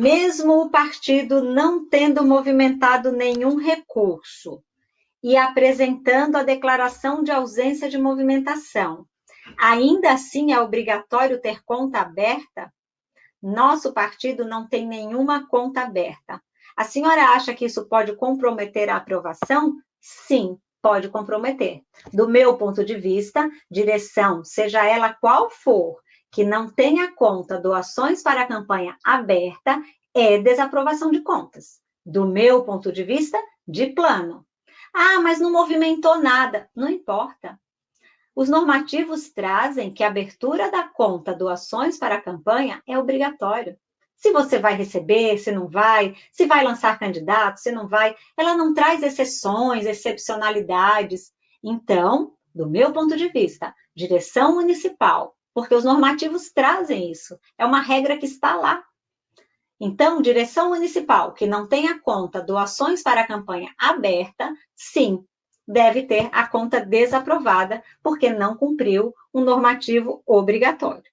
mesmo o partido não tendo movimentado nenhum recurso e apresentando a declaração de ausência de movimentação, ainda assim é obrigatório ter conta aberta? Nosso partido não tem nenhuma conta aberta. A senhora acha que isso pode comprometer a aprovação? Sim, pode comprometer. Do meu ponto de vista, direção, seja ela qual for, que não tenha conta doações para a campanha aberta, é desaprovação de contas. Do meu ponto de vista, de plano. Ah, mas não movimentou nada. Não importa. Os normativos trazem que a abertura da conta doações para a campanha é obrigatório. Se você vai receber, se não vai, se vai lançar candidato, se não vai, ela não traz exceções, excepcionalidades. Então, do meu ponto de vista, direção municipal, porque os normativos trazem isso, é uma regra que está lá. Então, direção municipal que não tenha conta doações para a campanha aberta, sim, deve ter a conta desaprovada, porque não cumpriu um normativo obrigatório.